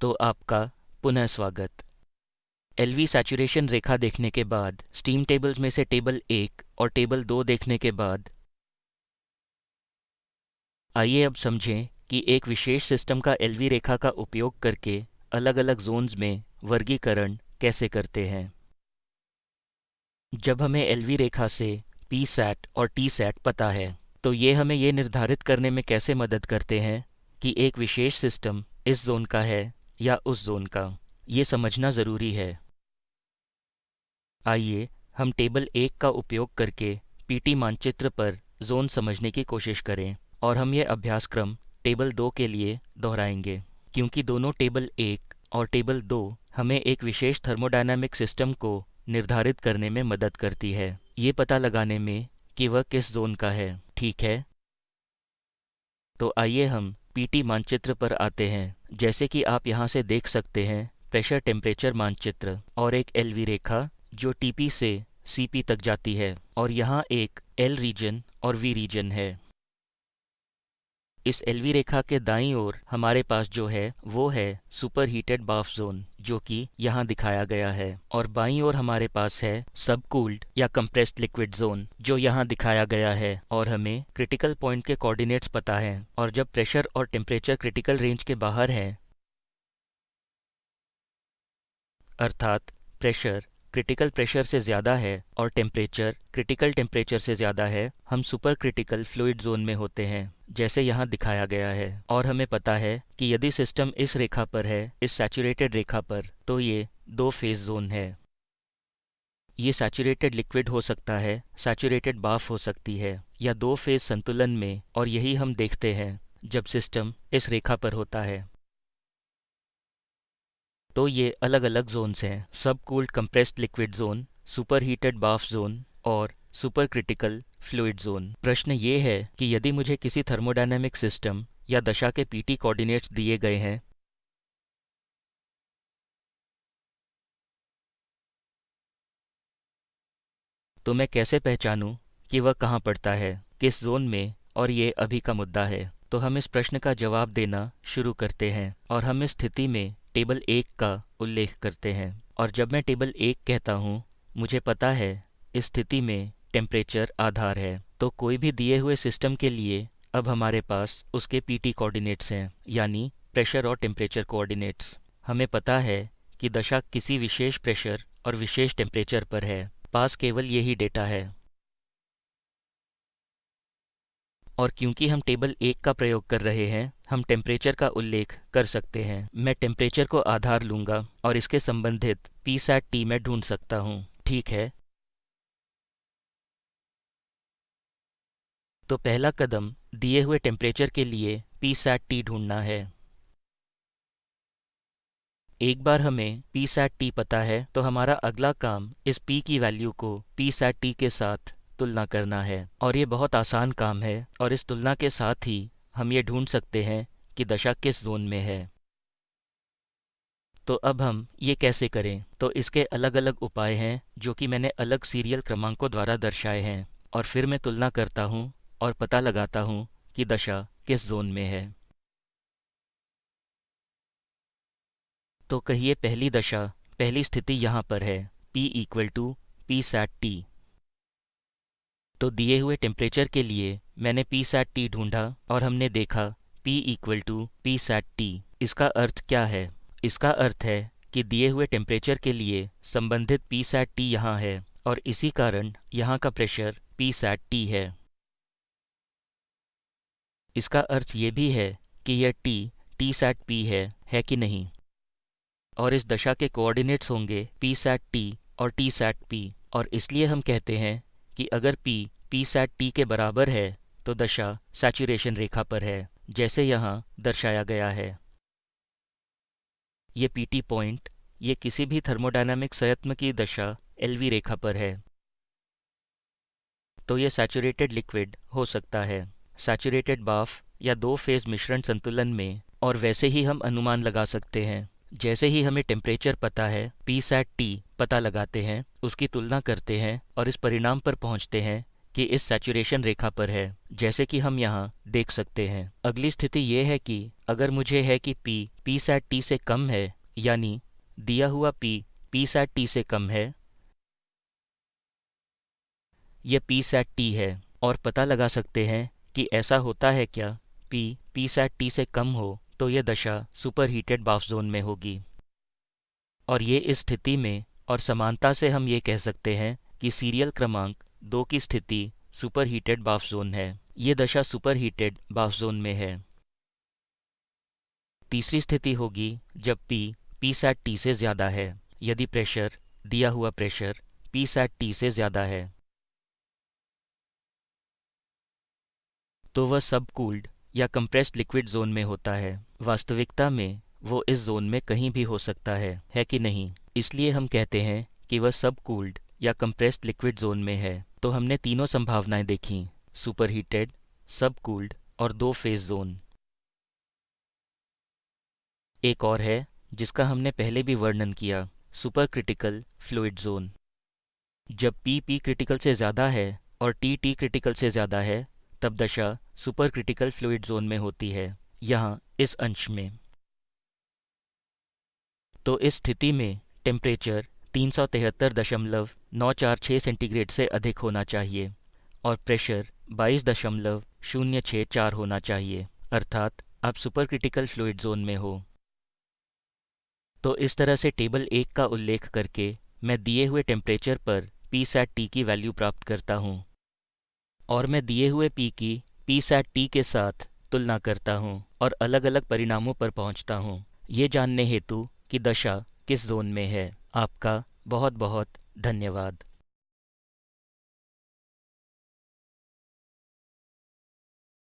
तो आपका पुनः स्वागत। एलवी सैचुरेशन रेखा देखने के बाद स्टीम टेबल्स में से टेबल एक और टेबल दो देखने के बाद। आइए अब समझें कि एक विशेष सिस्टम का एलवी रेखा का उपयोग करके अलग अलग जोन्स में वर्गीकरण कैसे करते हैं। जब हमें एलवी रेखा से पी सैट और टी सैट पता है तो ये हमें ये निर्धारित करने में कैसे मदद करते हैं कि एक विशेष सिस्टम इस जोन का है या उस जोन का। ये समझना ज़रूरी है। आइए, हम टेबल एक का उपयोग करके पीटी मानचित्र पर जोन समझने की कोशिश करें और हम ये अभ्यासक्रम टेबल दो के लिए दोहराएँगे। क्योंकि दोनों टेबल एक और टेबल दो हमें एक विशेष थर्मोडायनामिक सिस्टम को निर्धारित करने में मदद करती है। ये पता लगाने में कि वह किस जोन का है। ठीक है? तो आइए हम पीटी मानचित्र पर आते हैं। जैसे कि आप यहाँ से देख सकते हैं, प्रेशर टेम्परेचर मानचित्र और एक एल वी रेखा जो टीपी से सीपी तक जाती है और यहाँ एक एल रीजन और वी रीजन है। इस एलवी रेखा के दाईं ओर हमारे पास जो है, वो है सुपर हीटेड बाफ जोन, जो कि यहाँ दिखाया गया है। और बाईं ओर हमारे पास है सब कूल्ड या कंप्रेस्ड लिक्विड जोन, जो यहाँ दिखाया गया है। और हमें क्रिटिकल पॉइंट के कोऑर्डिनेट्स पता है। और जब प्रेशर और टेम्परेचर क्रिटिकल रेंज के बाहर है, अर्थात प्रेशर क्रिटिकल प्रेशर से ज़्यादा है और टेम्परेचर क्रिटिकल टेम्परेचर से ज़्यादा है, हम सुपर क्रिटिकल फ्लूइड जोन में होते हैं, जैसे यहाँ दिखाया गया है। और हमें पता है कि यदि सिस्टम इस रेखा पर है, इस सैचुरेटेड रेखा पर तो ये दो फ़ेज़ जोन है। ये सैचुरेटेड लिक्विड हो सकता है सैचुरेटेड बाफ हो सकती है, या दो फ़ेज़ संतुलन में, और यही हम देखते हैं, जब सिस्टम इस रेखा पर होता है। तो ये अलग अलग जोन्स हैं। सब cooled compressed liquid zone super heated बाफ जोन और सुपर क्रिटिकल फ्लूइड जोन प्रश्न ये है कि यदि मुझे किसी थर्मोडायनेमिक सिस्टम या दशा के पीटी कोऑर्डिनेट्स दिए गए हैं तो मैं कैसे पहचानूं कि वह कहाँ पड़ता है, किस जोन में, और ये अभी का मुद्दा है? तो हम इस प्रश्न का जवाब देना शुरू करते हैं और हम इस स्थिति में टेबल एक का उल्लेख करते हैं। और जब मैं टेबल एक कहता हूँ, मुझे पता है, इस स्थिति में टेम्परेचर आधार है। तो कोई भी दिए हुए सिस्टम के लिए अब हमारे पास उसके पीटी कोऑर्डिनेट्स हैं, यानी प्रेशर और टेम्परेचर कोऑर्डिनेट्स हमें पता है कि दशा किसी विशेष प्रेशर और विशेष टेम्परेचर पर है। पास केवल यही डेटा है। और क्योंकि हम टेबल एक का प्रयोग कर रहे हैं हम टेम्परेचर का उल्लेख कर सकते हैं। मैं टेम्परेचर को आधार लूँगा और इसके संबंधित पी सैट टी में ढूंढ सकता हूँ। ठीक है? तो पहला कदम दिए हुए टेम्परेचर के लिए पी सैट टी ढूंढना है। एक बार हमें पी सैट टी पता है तो हमारा अगला काम इस पी की वैल्यू को पी सैट टी के साथ तुलना करना है। और ये बहुत आसान काम है, और इस तुलना के साथ ही हम ये ढूंढ सकते हैं कि दशा किस जोन में है। तो अब हम ये कैसे करें? तो इसके अलग अलग उपाय हैं, जो कि मैंने अलग सीरियल क्रमांकों द्वारा दर्शाए हैं, और फिर मैं तुलना करता हूँ और पता लगाता हूँ कि दशा किस जोन में है। तो कहिए पहली दशा, पहली स्थिति यहाँ पर है, P equal to P sat T तो दिए हुए टेम्परेचर के लिए मैंने पी सैट टी ढूंढा और हमने देखा P equal to P sat T इसका अर्थ क्या है? इसका अर्थ है कि दिए हुए टेम्परेचर के लिए संबंधित पी सैट टी यहाँ है और इसी कारण यहाँ का प्रेशर पी सैट टी है। इसका अर्थ ये भी है कि यह टी टी सैट पी है है कि नहीं? और इस दशा के कोऑर्डिनेट्स होंगे पी सैट टी और टी सैट पी और इसलिए हम कहते हैं कि अगर पी पी सैट टी के बराबर है तो दशा सैचुरेशन रेखा पर है, जैसे यहाँ दर्शाया गया है। ये पीटी पॉइंट ये किसी भी थर्मोडायनामिक संयत्म की दशा एलवी रेखा पर है। तो ये सैचुरेटेड लिक्विड हो सकता है। सैचुरेटेड बाफ या दो फ़ेज़ मिश्रण संतुलन में, और वैसे ही हम अनुमान लगा सकते हैं। जैसे ही हमें टेम्परेचर पता है पी सैट टी पता लगाते हैं, उसकी तुलना करते हैं और इस परिणाम पर पहुँचते हैं कि इस सैचुरेशन रेखा पर है, जैसे कि हम यहाँ देख सकते हैं। अगली स्थिति ये है कि अगर मुझे है कि P पी सैट टी से कम है, यानी दिया हुआ P पी सैट टी से कम है यह पी सैट टी है, और पता लगा सकते हैं कि ऐसा होता है क्या? P पी सैट टी से कम हो तो यह दशा सुपर हीटेड बाफ जोन में होगी। और ये इस स्थिति में, और समानता से हम ये कह सकते हैं कि सीरियल क्रमांक दो की स्थिति सुपर हीटेड बाफ जोन है। ये दशा सुपर हीटेड बाफ जोन में है। तीसरी स्थिति होगी जब पी पी सैट टी से ज़्यादा है। यदि प्रेशर, दिया हुआ प्रेशर पी सैट टी से ज़्यादा है तो वह सब कूल्ड या कंप्रेस्ड लिक्विड जोन में होता है। वास्तविकता में, वो इस जोन में कहीं भी हो सकता है है कि नहीं? इसलिए हम कहते हैं कि वह सब कूल्ड या कंप्रेस्ड लिक्विड जोन में है। तो हमने तीनों संभावनाएँ देखी सुपर हीटेड सब कूल्ड और दो फ़ेज़ जोन एक और है, जिसका हमने पहले भी वर्णन किया सुपर क्रिटिकल फ्लूड जोन जब पी पी क्रिटिकल से ज़्यादा है और टी टी क्रिटिकल से ज़्यादा है, तब दशा सुपर क्रिटिकल फ्लूइड जोन में होती है, यहाँ इस अंश में। तो इस स्थिति में टेम्परेचर तीन सौ तिहत्तर दशमलव नौ चार छः सेंटीग्रेड से अधिक होना चाहिए और प्रेशर बाईस दशमलव शून्य छः चार होना चाहिए, अर्थात आप सुपर क्रिटिकल फ्लूइड जोन में हो। तो इस तरह से टेबल एक का उल्लेख करके मैं दिए हुए टेम्परेचर पर पी सैट टी की वैल्यू प्राप्त करता हूँ। और मैं दिए हुए पी की पी सैट टी के साथ तुलना करता हूँ और अलग अलग परिणामों पर पहुँचता हूँ। ये जानने हेतु कि दशा किस जोन में है। आपका बहुत बहुत धन्यवाद।